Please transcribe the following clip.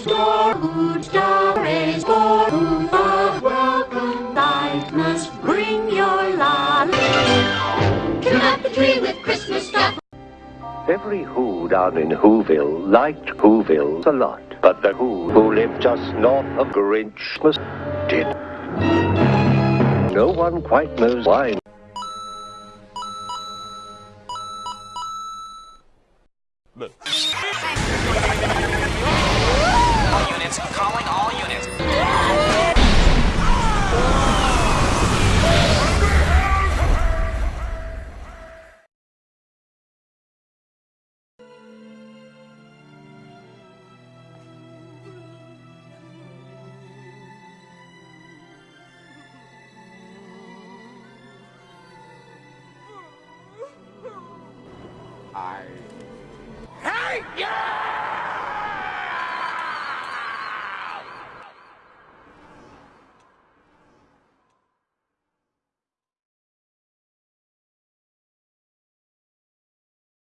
store, good stories for whom a welcome light must bring your lolly. Trim up the tree with Christmas stuff. Every Who down in Whoville liked Whoville a lot, but the Who who lived just north of Grinchmas did. No one quite knows why. Look calling all units. I hate you!